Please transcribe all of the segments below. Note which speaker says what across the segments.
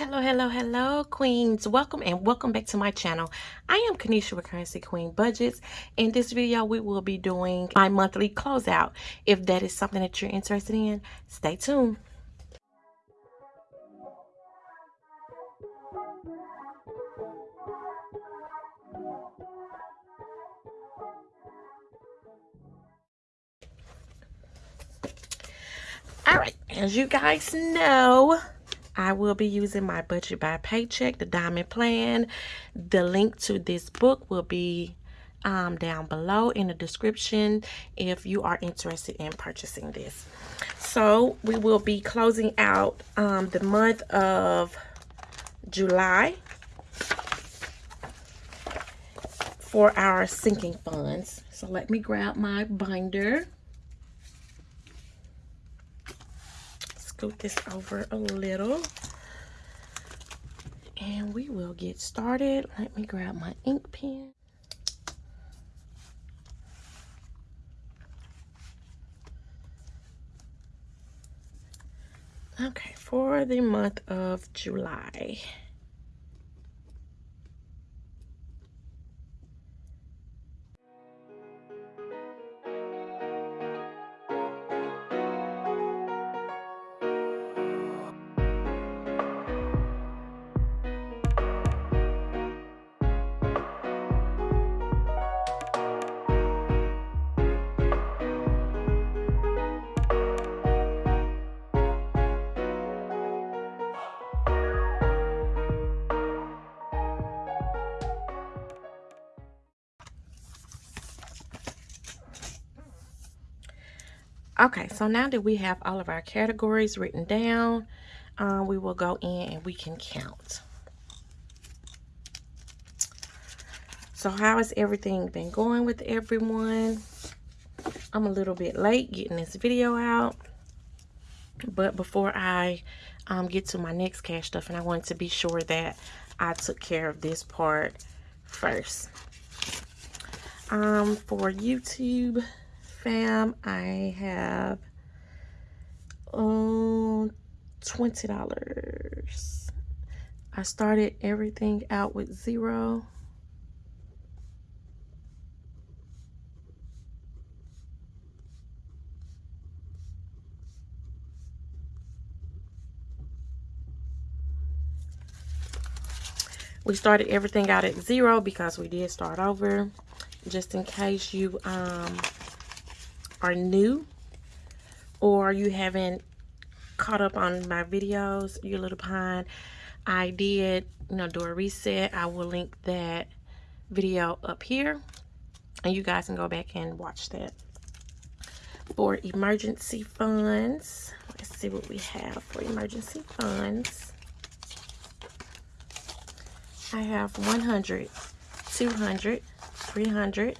Speaker 1: Hello, hello, hello, queens. Welcome and welcome back to my channel. I am Kanisha with Currency Queen Budgets. In this video, we will be doing my monthly closeout. If that is something that you're interested in, stay tuned. All right, as you guys know, I will be using my budget by paycheck, the diamond plan. The link to this book will be um, down below in the description if you are interested in purchasing this. So we will be closing out um, the month of July for our sinking funds. So let me grab my binder. Scoot this over a little. And we will get started. Let me grab my ink pen. Okay, for the month of July. Okay, so now that we have all of our categories written down, uh, we will go in and we can count. So how has everything been going with everyone? I'm a little bit late getting this video out. But before I um, get to my next cash stuff, and I wanted to be sure that I took care of this part first. Um, for YouTube, fam, I have um $20. I started everything out with zero. We started everything out at zero because we did start over. Just in case you um, are new or you haven't caught up on my videos, you're a little behind, I did, you know, do a reset. I will link that video up here and you guys can go back and watch that. For emergency funds, let's see what we have for emergency funds. I have 100, 200, 300,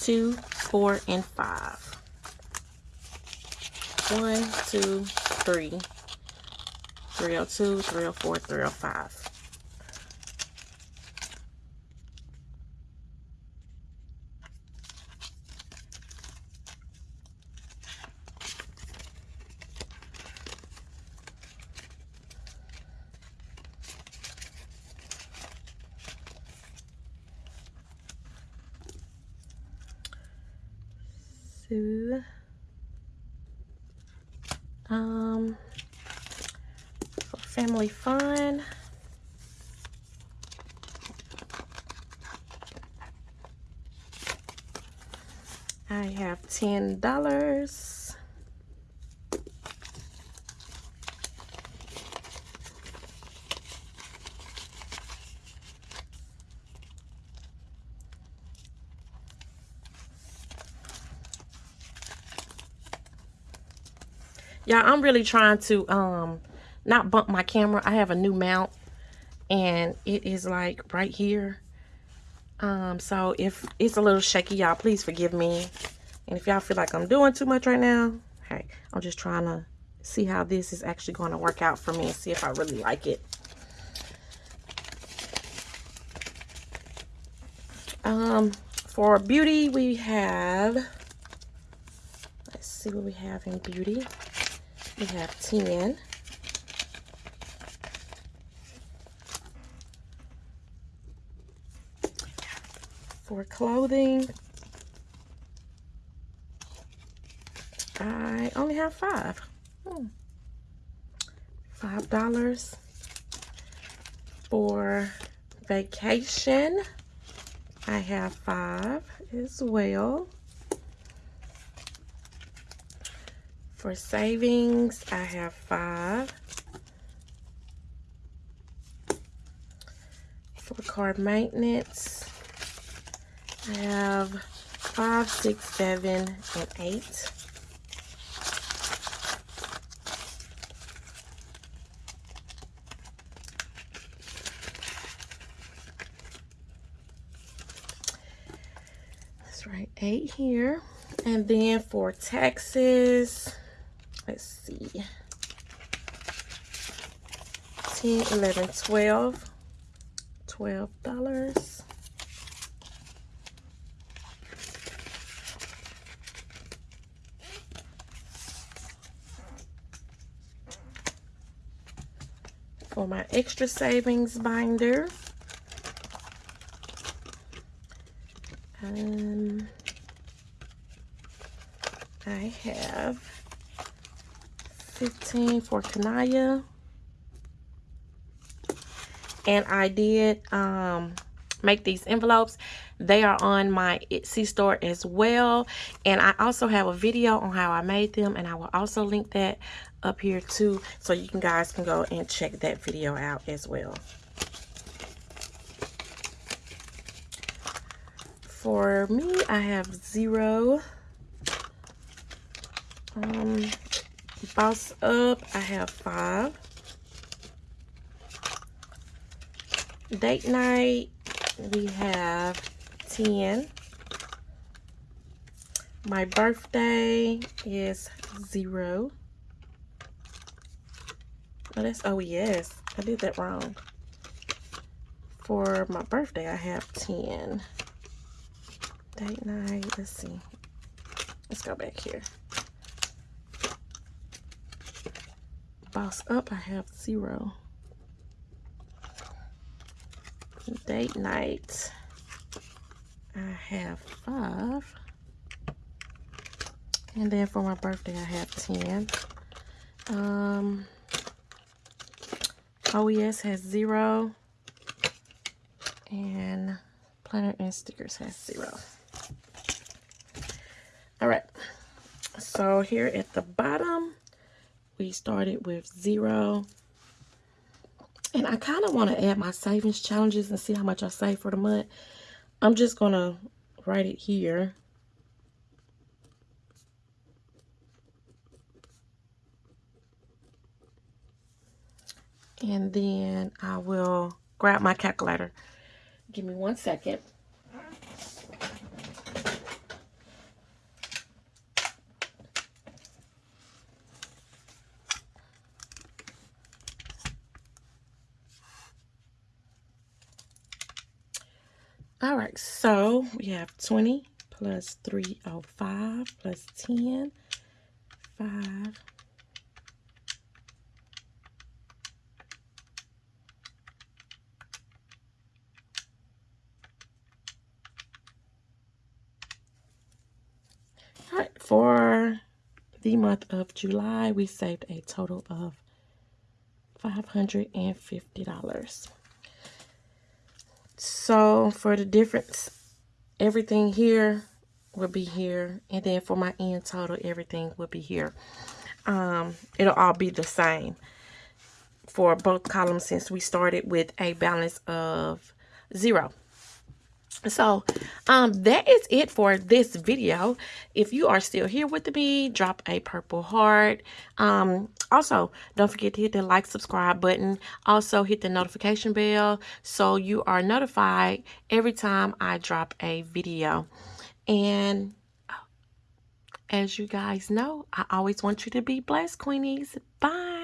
Speaker 1: 2, 4, and 5. 1, 2, 3, 302, 304, 305. So, um, family fun. I have $10. Y'all, I'm really trying to um not bump my camera. I have a new mount and it is like right here. Um, so if it's a little shaky, y'all, please forgive me. And if y'all feel like I'm doing too much right now, hey, I'm just trying to see how this is actually going to work out for me and see if I really like it. Um, for beauty, we have, let's see what we have in beauty we have ten For clothing, I only have five. Hmm. Five dollars for vacation. I have five as well. For savings, I have five. For card maintenance, I have five, six, seven, and eight. That's right, eight here. And then for taxes, let's see, 10, 11, 12, $12. For my extra savings binder, um, I have 15 for Kanaya. And I did um, make these envelopes. They are on my Etsy store as well. And I also have a video on how I made them. And I will also link that up here too. So you can guys can go and check that video out as well. For me, I have zero. Um, Boss Up, I have five. Date Night, we have 10. My birthday is zero. Oh, that's, oh yes, I did that wrong. For my birthday, I have 10. Date night, let's see. Let's go back here. Boss up, I have zero. Date night, I have five. And then for my birthday, I have 10. Um, OES has zero. And planner and stickers has zero. All right. So here at the bottom, we started with zero. And I kind of want to add my savings challenges and see how much I save for the month. I'm just going to write it here. And then I will grab my calculator. Give me one second. All right, so we have 20 plus 305 plus 10, 5, All right, for the month of July, we saved a total of $550. So for the difference, everything here will be here. And then for my end total, everything will be here. Um, it'll all be the same for both columns since we started with a balance of zero. So, um, that is it for this video. If you are still here with me, drop a purple heart. Um, also, don't forget to hit the like, subscribe button. Also, hit the notification bell so you are notified every time I drop a video. And as you guys know, I always want you to be blessed, Queenies. Bye.